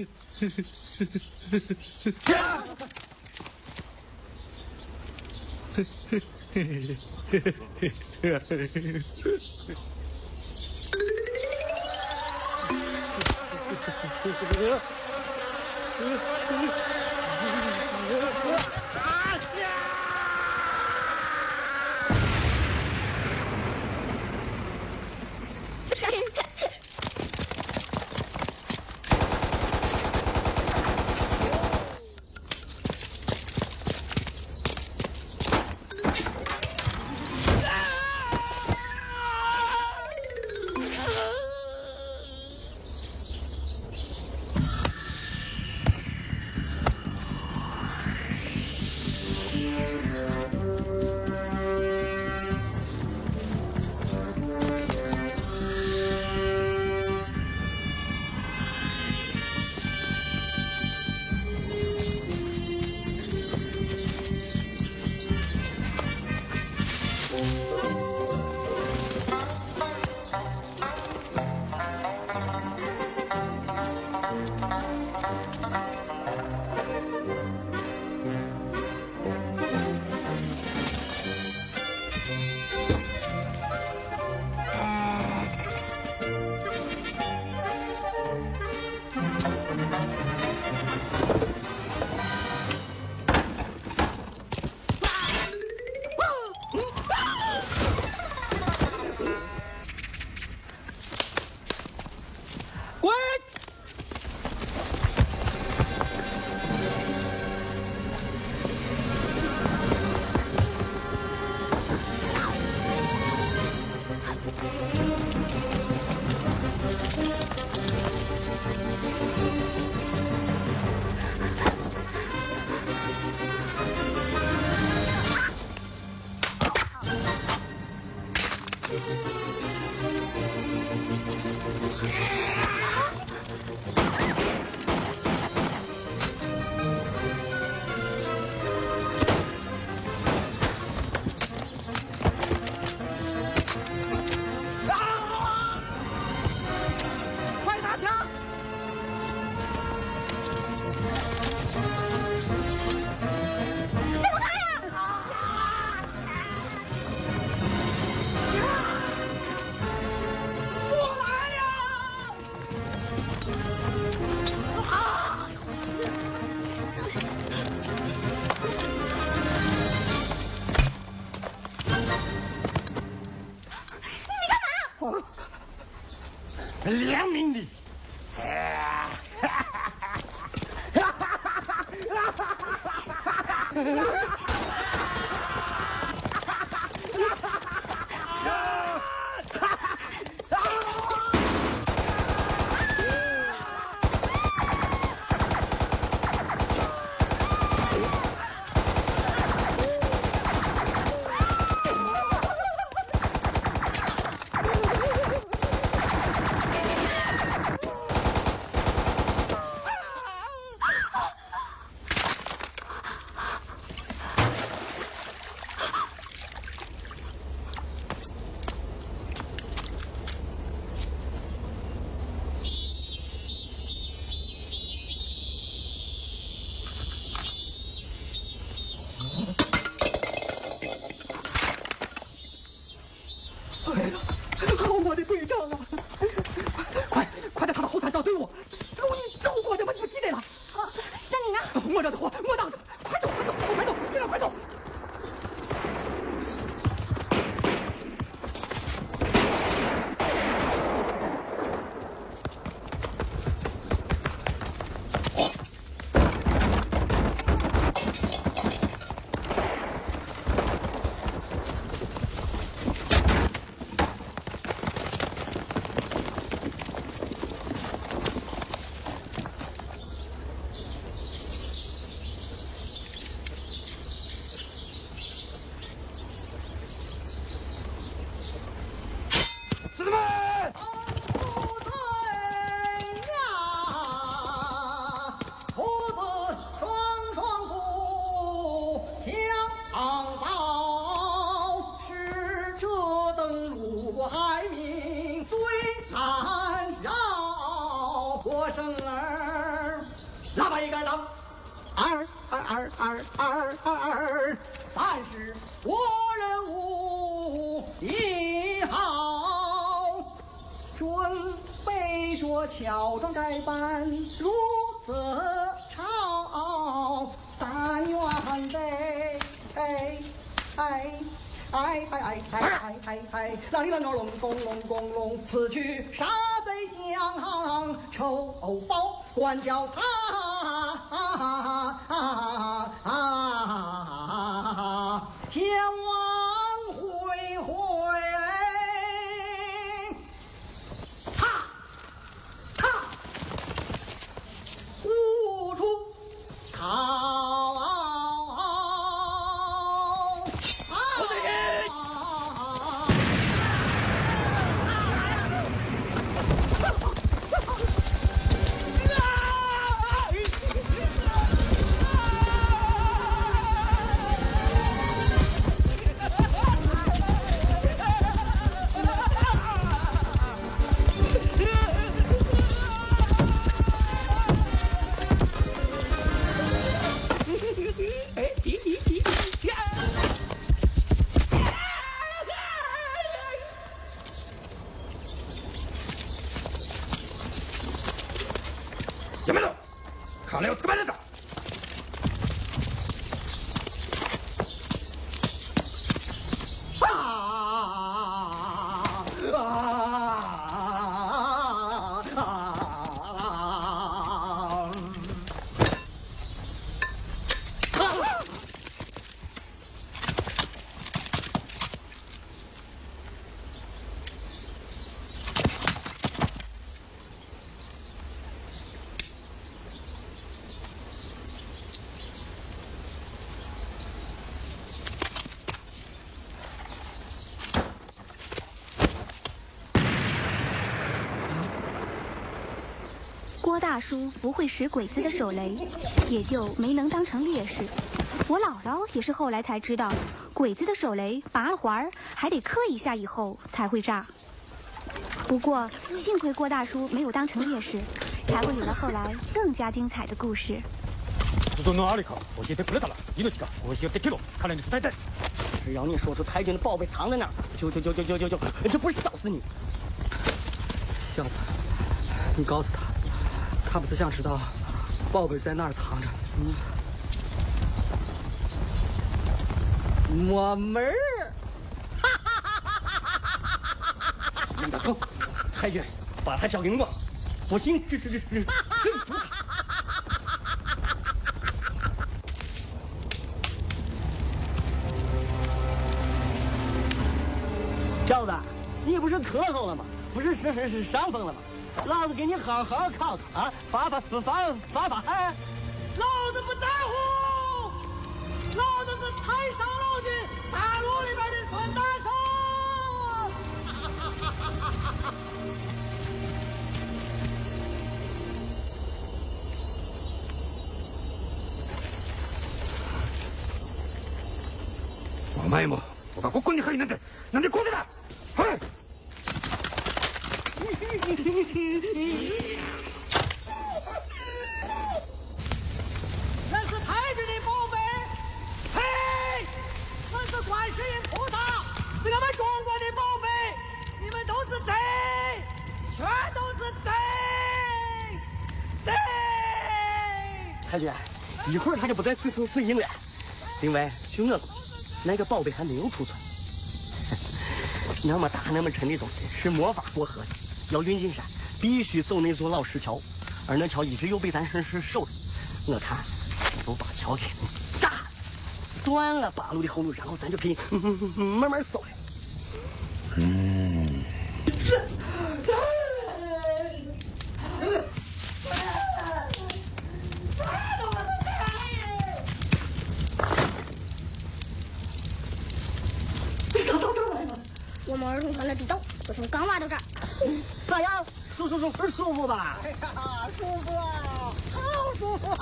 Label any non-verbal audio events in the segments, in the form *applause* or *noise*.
快 *laughs* 二二二二二二，但是我人无一好，准备着乔装改扮入泽朝，但愿得哎哎。哎哎哎哎哎哎哎！啷里啷个隆咚隆咚隆，此去杀贼将仇报，管教他やめろ金をつかまえるんだ大叔不会使鬼子的手雷，也就没能当成烈士。我姥姥也是后来才知道，鬼子的手雷拔了环还得磕一下以后才会炸。不过幸亏郭大叔没有当成烈士，才会有了后来更加精彩的故事。教えてくれたら命が欲しがってけど彼に伝えて。只要你说出太君的宝贝藏在哪，就就就就就就就，这不是笑死你？小子，你告诉他。 他不是想知道宝贝在哪儿藏着？嗯，没门儿！李大哥，太君，把他交给我，不行，这这这这，小子，你不是咳嗽了吗？不是是是伤风了吗？老子给你好好考考啊！发发发发发发嗨！老子不在乎，老子是太上老君大陆里边的孙大圣。お前も僕がここに入るなんてなんでこうで*laughs* だ 那是太君的宝贝，嘿，那是观世音菩萨，是我们中国的宝贝，你们都是贼，全都是贼，贼！太君，一会儿他就不在水水水印了。另外，据我估那个宝贝还没有储存，*laughs* 那么大那么沉的东西是没法过河的。要运进山，必须走那座老石桥，而那桥一直又被咱绅士守着。我看，就把桥给炸断了八路的后路，然后咱就可以慢慢走了。嗯。我们儿童团的地道，我从刚挖到这儿。咋样？舒舒舒服舒服吧？哎呀，舒服啊，好舒服！上，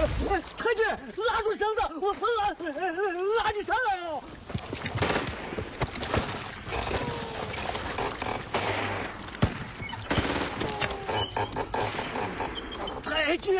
太君拉住绳子我拉拉拉你上来啊太君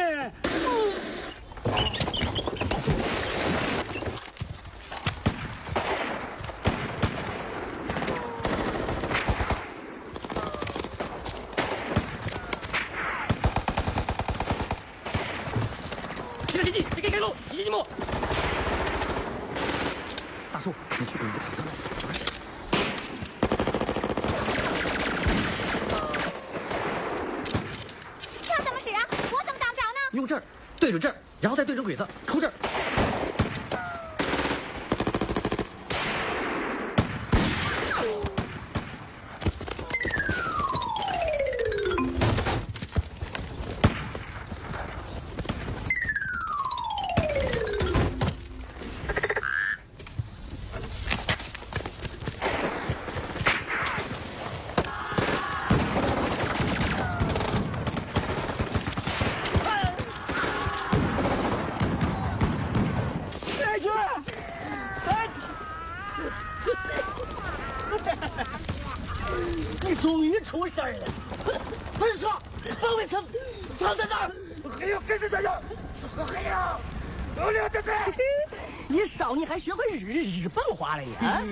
日日本话了呀？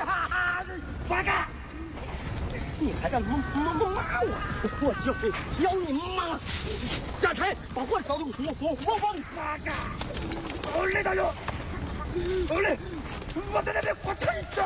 啊！八嘎！你还敢骂骂骂我？我就是教你骂！贾柴把火烧的火火火往八嘎！好嘞，大勇！好嘞，我在那边火腿子。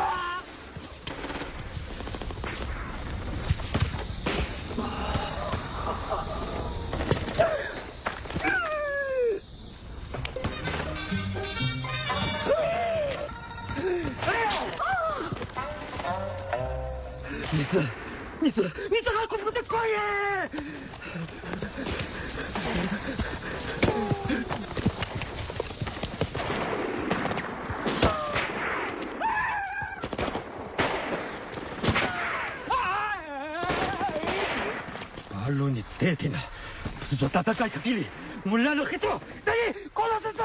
反につえてなずっと戦いかけり村の人を。全員殺すぞ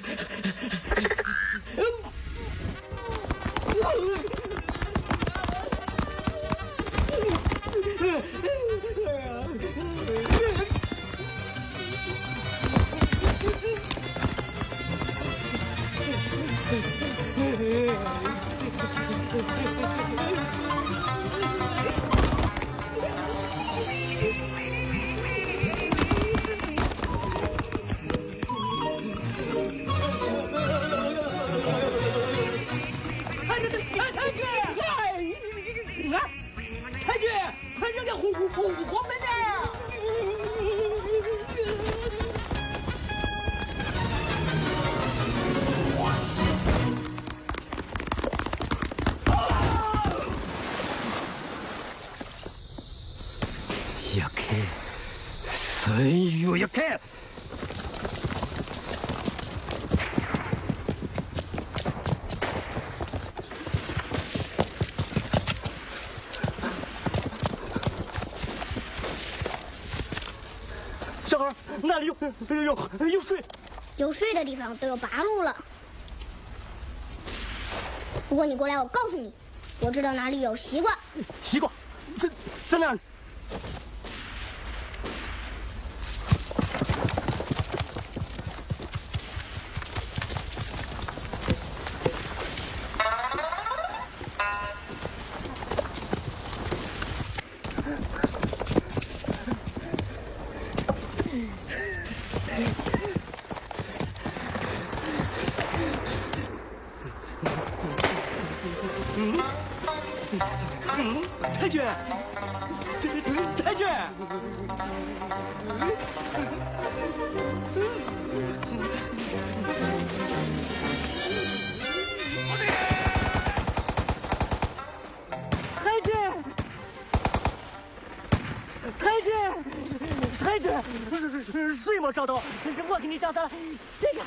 那，里有有有有水？有水的地方都有八路了。不过你过来，我告诉你，我知道哪里有西瓜。西瓜，在在那里？君，水没找到，是我给你找到了这个。